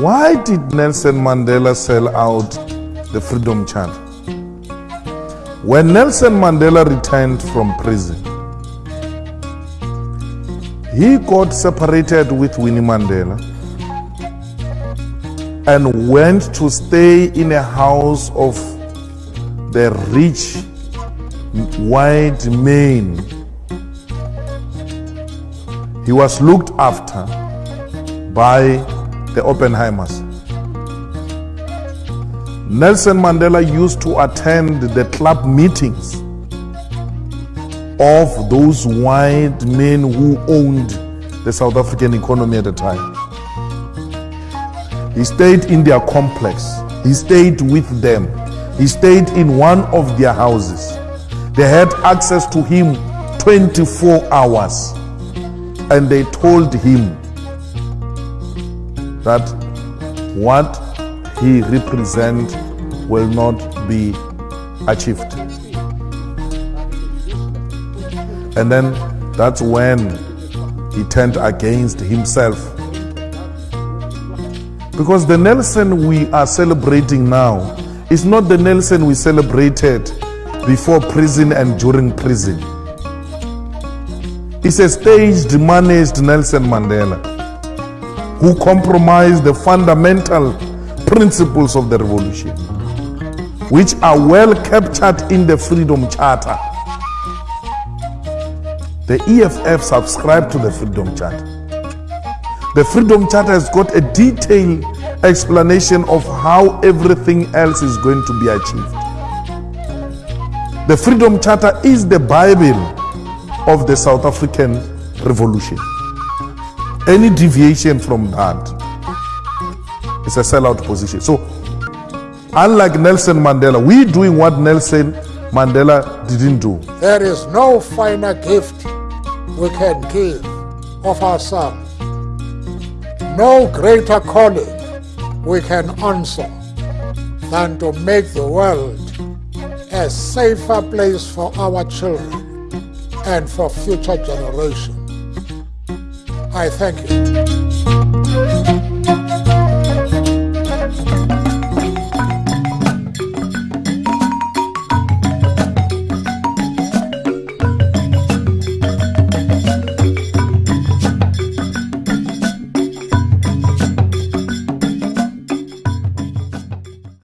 Why did Nelson Mandela sell out the Freedom Charter? When Nelson Mandela returned from prison, he got separated with Winnie Mandela and went to stay in a house of the rich white men. He was looked after by the Oppenheimers. Nelson Mandela used to attend the club meetings of those white men who owned the South African economy at the time. He stayed in their complex. He stayed with them. He stayed in one of their houses. They had access to him 24 hours. And they told him that what he represents will not be achieved. And then that's when he turned against himself because the Nelson we are celebrating now is not the Nelson we celebrated before prison and during prison. It's a staged, managed Nelson Mandela who compromised the fundamental principles of the revolution, which are well captured in the Freedom Charter. The EFF subscribed to the Freedom Charter. The Freedom Charter has got a detailed explanation of how everything else is going to be achieved. The Freedom Charter is the Bible of the South African Revolution. Any deviation from that is a sellout position. So, unlike Nelson Mandela, we're doing what Nelson Mandela didn't do. There is no finer gift we can give of ourselves no greater calling we can answer than to make the world a safer place for our children and for future generations. I thank you.